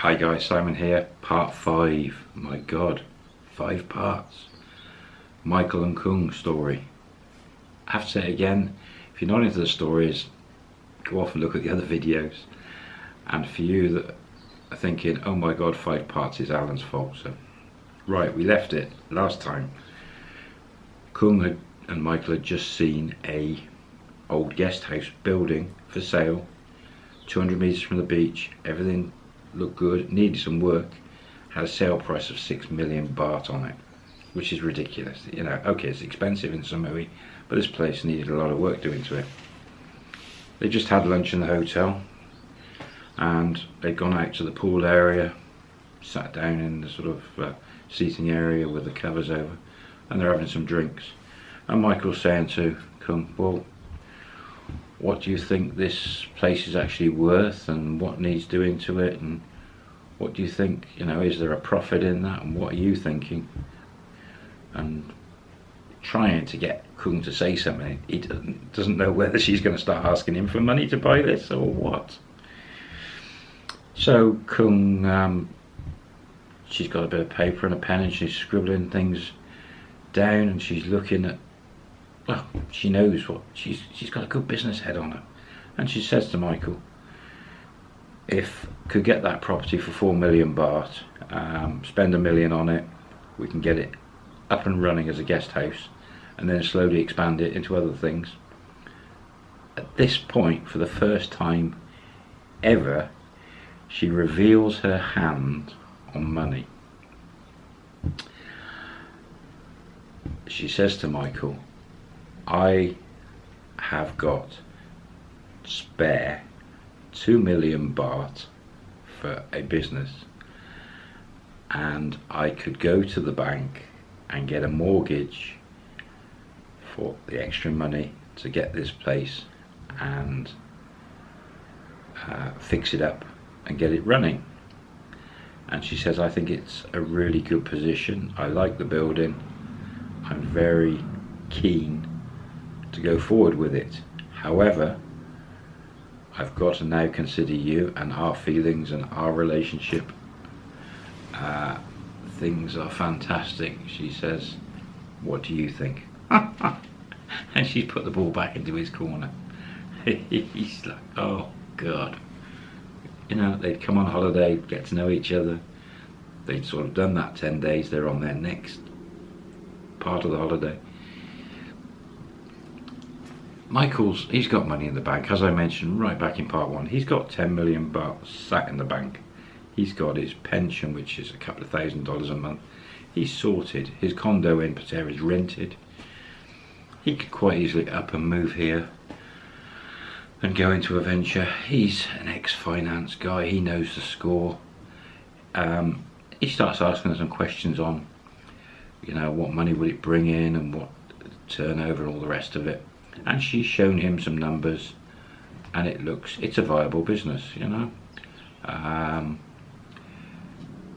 Hi guys, Simon here, part 5. My god, 5 parts. Michael and Kung story. I have to say it again, if you're not into the stories, go off and look at the other videos. And for you that are thinking, oh my god, 5 parts is Alan's fault. So, right, we left it last time. Kung had, and Michael had just seen a old guest house building for sale 200 metres from the beach, everything looked good, needed some work, had a sale price of 6 million baht on it, which is ridiculous. You know, okay, it's expensive in Samui, but this place needed a lot of work doing to it. They just had lunch in the hotel, and they'd gone out to the pool area, sat down in the sort of uh, seating area with the covers over, and they're having some drinks. And Michael's saying to Kung, well, what do you think this place is actually worth and what needs doing to it? And what do you think you know is there a profit in that? And what are you thinking? And trying to get Kung to say something he doesn't, doesn't know whether she's going to start asking him for money to buy this or what. So Kung um, she's got a bit of paper and a pen and she's scribbling things down and she's looking at well, she knows what she's she's got a good business head on her, and she says to Michael, if could get that property for four million baht, um, spend a million on it, we can get it up and running as a guest house, and then slowly expand it into other things. At this point, for the first time ever, she reveals her hand on money. She says to Michael, I have got spare 2 million baht for a business. And I could go to the bank and get a mortgage for the extra money to get this place and uh, fix it up and get it running. And she says I think it's a really good position. I like the building. I'm very keen to go forward with it. However, I've got to now consider you and our feelings and our relationship. Uh, things are fantastic, she says. What do you think? and she's put the ball back into his corner. He's like, oh God. You know, they'd come on holiday, get to know each other. They'd sort of done that 10 days, they're on their next part of the holiday Michael's, he's got money in the bank, as I mentioned right back in part one. He's got 10 million baht sat in the bank. He's got his pension, which is a couple of thousand dollars a month. He's sorted. His condo in Pattaya is rented. He could quite easily up and move here and go into a venture. He's an ex-finance guy. He knows the score. Um, he starts asking some questions on, you know, what money will it bring in and what turnover and all the rest of it and she's shown him some numbers and it looks it's a viable business you know? Um,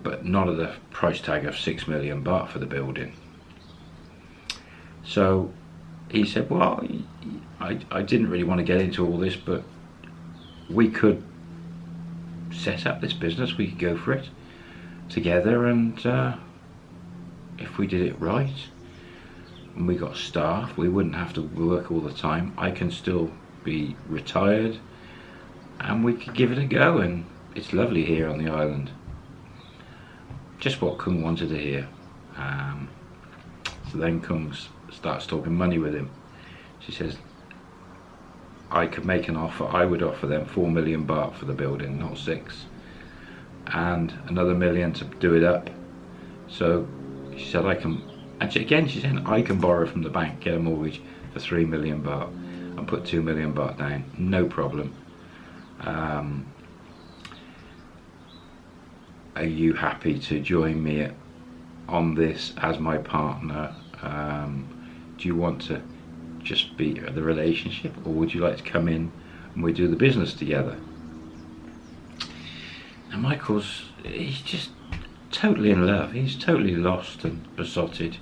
but not at the price tag of six million baht for the building. So he said well I, I didn't really want to get into all this but we could set up this business we could go for it together and uh, if we did it right we got staff we wouldn't have to work all the time. I can still be retired and we could give it a go and it's lovely here on the island. Just what Kung wanted to hear. Um, so then Kung starts talking money with him. She says I could make an offer I would offer them 4 million baht for the building not 6 and another million to do it up. So she said I can and again, she's saying I can borrow from the bank, get a mortgage for three million baht, and put two million baht down, no problem. Um, are you happy to join me on this as my partner? Um, do you want to just be the relationship, or would you like to come in and we do the business together? And Michael's, he's just totally in love. He's totally lost and besotted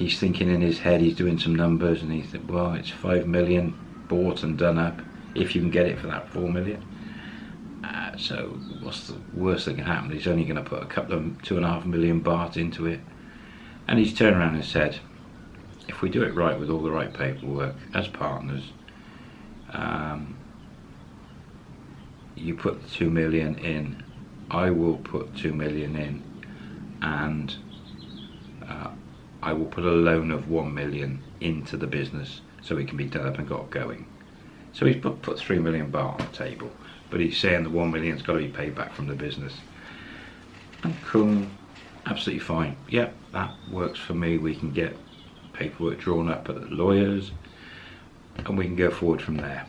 he's thinking in his head, he's doing some numbers and he said, well, it's five million baht and done up if you can get it for that four million. Uh, so what's the worst that can happen? He's only going to put a couple of two and a half million baht into it. And he's turned around and said, if we do it right with all the right paperwork as partners, um, you put the two million in, I will put two million in, and uh, I will put a loan of one million into the business so it can be done up and got going. So he's put, put three million baht on the table, but he's saying the one million's got to be paid back from the business. And Kung, absolutely fine. Yep, that works for me. We can get paperwork drawn up at the lawyers, and we can go forward from there.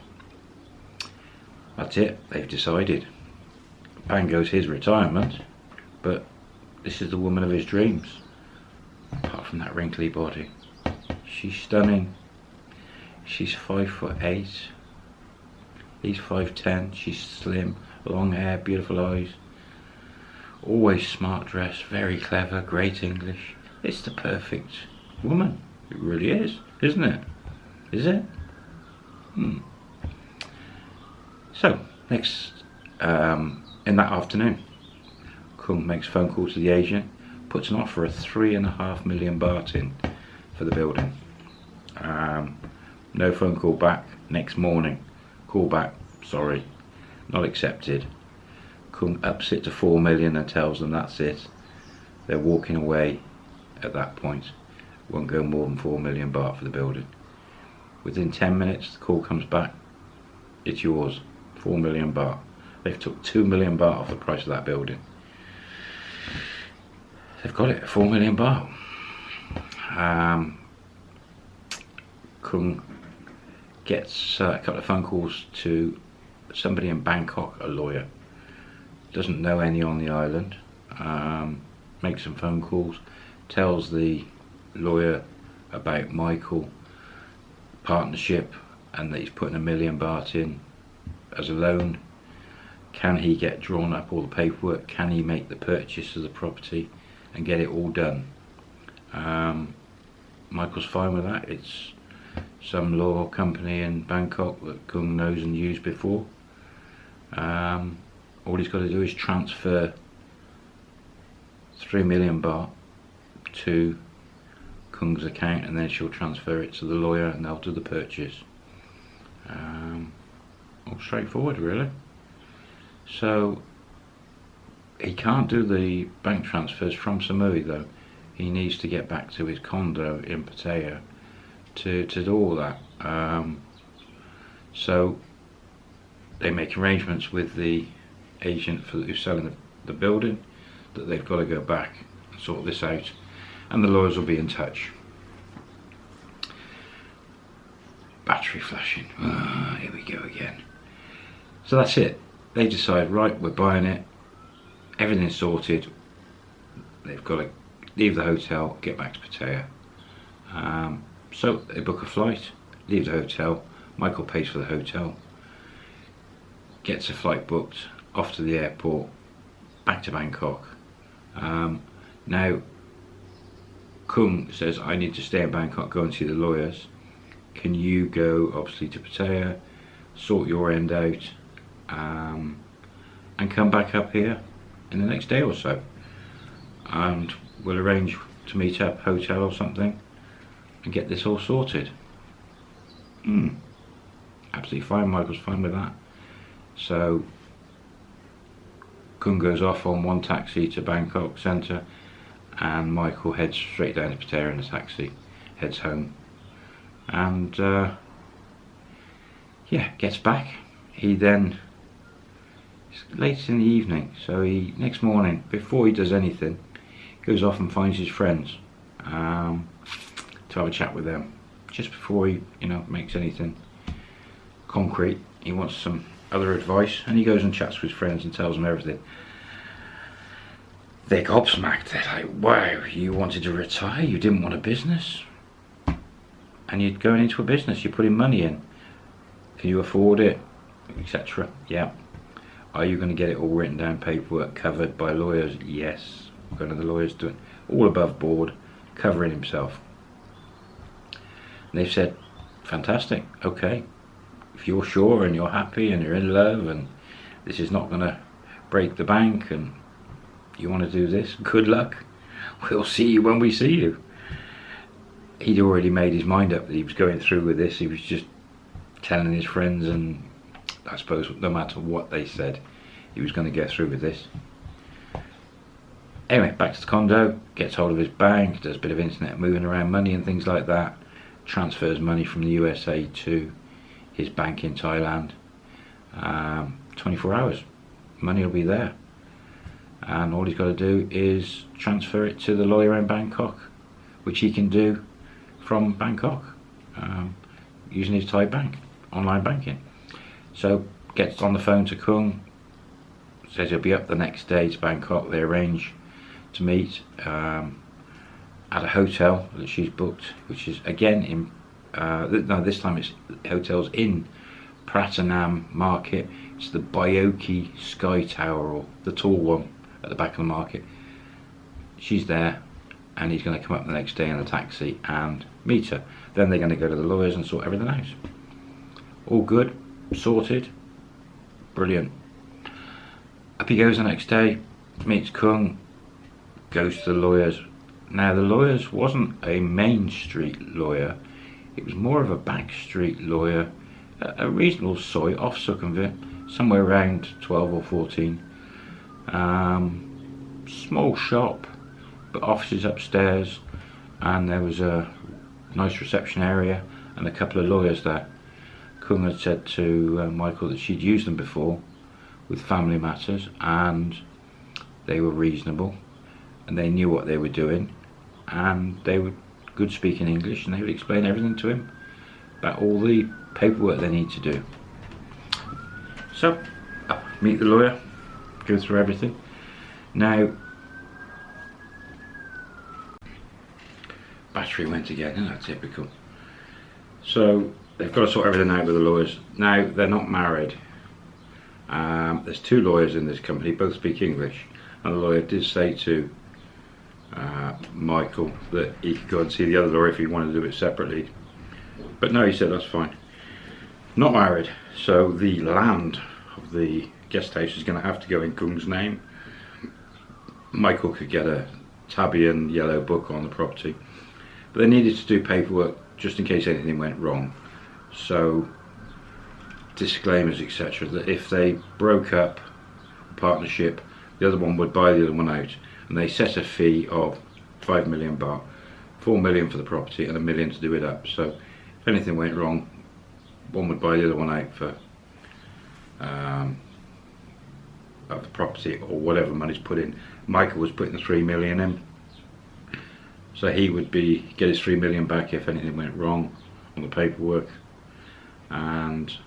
That's it. They've decided. Bang goes his retirement, but this is the woman of his dreams. Apart from that wrinkly body, she's stunning. She's five foot eight. He's 5'10", she's slim, long hair, beautiful eyes. Always smart dress, very clever, great English. It's the perfect woman. It really is, isn't it? Is it? Hmm. So, next, um, in that afternoon, Kung makes phone call to the agent, puts an offer of three and a half million baht in for the building. Um, no phone call back. Next morning, call back, sorry, not accepted. Kung ups it to 4 million and tells them that's it. They're walking away at that point. Won't go more than 4 million baht for the building. Within 10 minutes, the call comes back. It's yours, 4 million baht. They've took 2 million baht off the price of that building. They've got it, 4 million baht. Um, Kung gets uh, a couple of phone calls to somebody in Bangkok, a lawyer. Doesn't know any on the island. Um, makes some phone calls. Tells the lawyer about Michael partnership and that he's putting a million baht in as a loan. Can he get drawn up all the paperwork? Can he make the purchase of the property and get it all done? Um, Michael's fine with that. It's some law company in Bangkok that Kung knows and used before. Um, all he's got to do is transfer 3 million baht to Kung's account and then she'll transfer it to the lawyer and they'll do the purchase. Um, all straightforward really. So he can't do the bank transfers from Samui though. He needs to get back to his condo in Pattaya to, to do all that. Um, so they make arrangements with the agent for who's selling the, the building that they've got to go back and sort this out and the lawyers will be in touch. Battery flashing, ah, here we go again. So that's it, they decide, right, we're buying it, everything's sorted, they've got to leave the hotel, get back to Pattaya. Um, so they book a flight, leave the hotel, Michael pays for the hotel, gets a flight booked, off to the airport, back to Bangkok. Um, now, Kung says, I need to stay in Bangkok, go and see the lawyers. Can you go, obviously, to Pattaya, sort your end out, um, and come back up here in the next day or so? And we'll arrange to meet up, hotel or something, and get this all sorted. Hmm. Absolutely fine, Michael's fine with that. So Kung goes off on one taxi to Bangkok Centre and Michael heads straight down to Pattaya in a taxi, heads home and uh, yeah, gets back. He then, it's late in the evening, so he, next morning, before he does anything, goes off and finds his friends. Um, to have a chat with them. Just before he you know makes anything concrete he wants some other advice and he goes and chats with his friends and tells them everything. They're gobsmacked. They're like wow you wanted to retire? You didn't want a business? And you're going into a business. You're putting money in. Can you afford it? Etc yeah are you going to get it all written down paperwork covered by lawyers yes going to the lawyers doing all above board covering himself and they've said, fantastic, okay. If you're sure and you're happy and you're in love and this is not going to break the bank and you want to do this, good luck. We'll see you when we see you. He'd already made his mind up that he was going through with this. He was just telling his friends and I suppose no matter what they said, he was going to get through with this. Anyway, back to the condo, gets hold of his bank, does a bit of internet moving around money and things like that, transfers money from the USA to his bank in Thailand. Um, 24 hours, money will be there. And all he's got to do is transfer it to the lawyer in Bangkok, which he can do from Bangkok um, using his Thai bank, online banking. So gets on the phone to Kung, says he'll be up the next day to Bangkok. They arrange to meet um, at a hotel that she's booked, which is again in, uh, no, this time it's hotels in Pratunam Market. It's the Baiyoke Sky Tower, or the tall one at the back of the market. She's there, and he's going to come up the next day in a taxi and meet her. Then they're going to go to the lawyers and sort everything out. All good, sorted, brilliant. Up he goes the next day, meets Kung, goes to the lawyers. Now the lawyers wasn't a main street lawyer, it was more of a back street lawyer, a, reasonable soi off Sukhumvit, somewhere around 12 or 14. Um, small shop, but offices upstairs, and there was a nice reception area and a couple of lawyers there. Kung had said to uh, Michael that she'd used them before with family matters and they were reasonable and they knew what they were doing and they were good speaking English and they would explain everything to him about all the paperwork they need to do. So, meet the lawyer, go through everything. Now, battery went again, isn't that typical? So, they've got to sort everything out with the lawyers. Now, they're not married. Um, there's two lawyers in this company, both speak English. And the lawyer did say to uh, Michael that he could go and see the other lawyer if he wanted to do it separately. But no, he said that's fine. Not married, so the land of the guest house is going to have to go in Kung's name. Michael could get a tabien yellow book on the property, but they needed to do paperwork just in case anything went wrong. So disclaimers etc that if they broke up a partnership the other one would buy the other one out and they set a fee of 5 million baht 4 million for the property and a million to do it up. So if anything went wrong one would buy the other one out for um, of the property or whatever money's put in. Michael was putting the 3 million in. So he would be get his 3 million back if anything went wrong on the paperwork and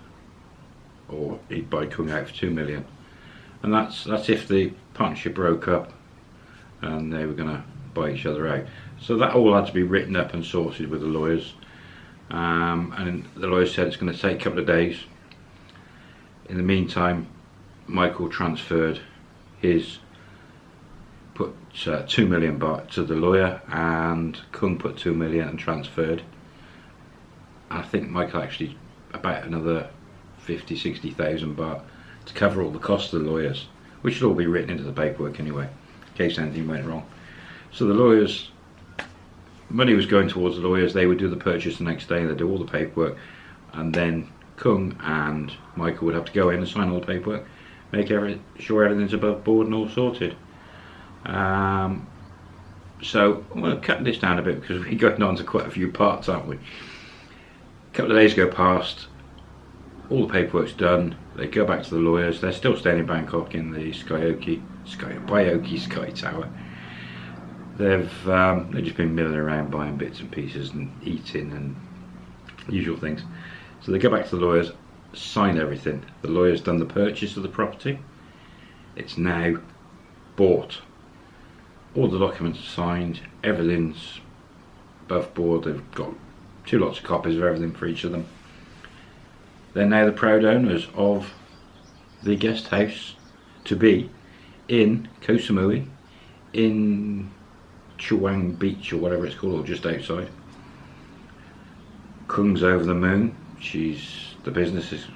or he'd buy Kung out for 2 million and that's that's if the partnership broke up and they were going to buy each other out. So that all had to be written up and sorted with the lawyers. Um, and the lawyer said it's going to take a couple of days. In the meantime, Michael transferred his put uh, two million baht to the lawyer, and Kung put two million and transferred. I think Michael actually about another 50, 60,000 baht to cover all the costs of the lawyers, which should all be written into the paperwork anyway in case anything went wrong. So the lawyers, money was going towards the lawyers, they would do the purchase the next day, they'd do all the paperwork, and then Kung and Michael would have to go in and sign all the paperwork, make every, sure everything's above board and all sorted. Um, so I'm going to cut this down a bit because we're going on to quite a few parts, aren't we? A couple of days go past, all the paperwork's done, they go back to the lawyers, they're still staying in Bangkok in the Skyoki, Sky, Baiyoke Sky Tower. They've, um, they've just been milling around buying bits and pieces and eating and usual things. So they go back to the lawyers, sign everything. The lawyer's done the purchase of the property. It's now bought. All the documents are signed, everything's above board. They've got two lots of copies of everything for each of them. They're now the proud owners of the guest house to be in Koh Samui, in Chaweng Beach or whatever it's called, or just outside. Kung's over the moon. She's the business is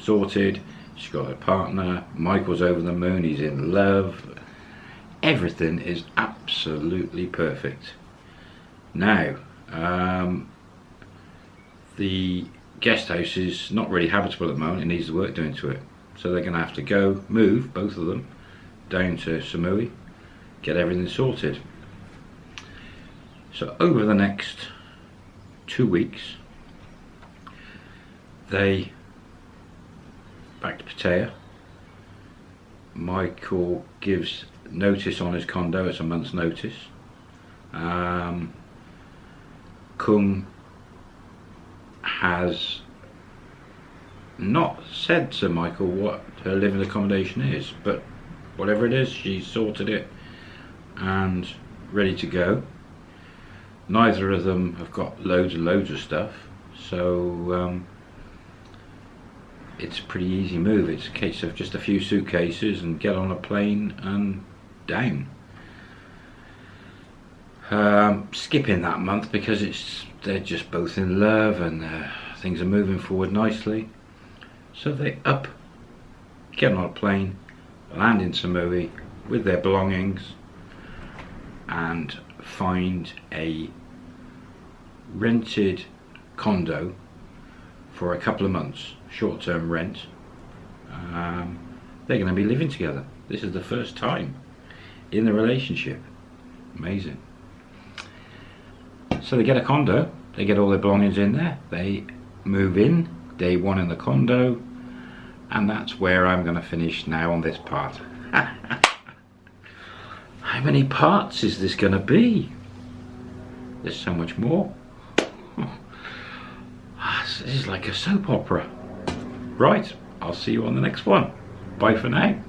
sorted. She's got a partner. Michael's over the moon. He's in love. Everything is absolutely perfect. Now, um, the guest house is not really habitable at the moment. It needs the work doing to it. So they're going to have to go, move, both of them, down to Samui, get everything sorted. So over the next two weeks, they back to Pattaya. Michael gives notice on his condo, it's a month's notice. Um, Kung has not said to Michael what her living accommodation is, but whatever it is, she's sorted it and ready to go. Neither of them have got loads and loads of stuff, so um, it's a pretty easy move. It's a case of just a few suitcases and get on a plane and down. Um, skipping that month because it's they're just both in love and uh, things are moving forward nicely. So they up, get on a plane, land in Samui with their belongings and find a rented condo for a couple of months, short-term rent. Um, they're going to be living together. This is the first time in the relationship. Amazing. So they get a condo, they get all their belongings in there, they move in, day one in the condo, and that's where I'm going to finish now on this part. How many parts is this going to be? There's so much more. Ah, this is like a soap opera. Right, I'll see you on the next one. Bye for now.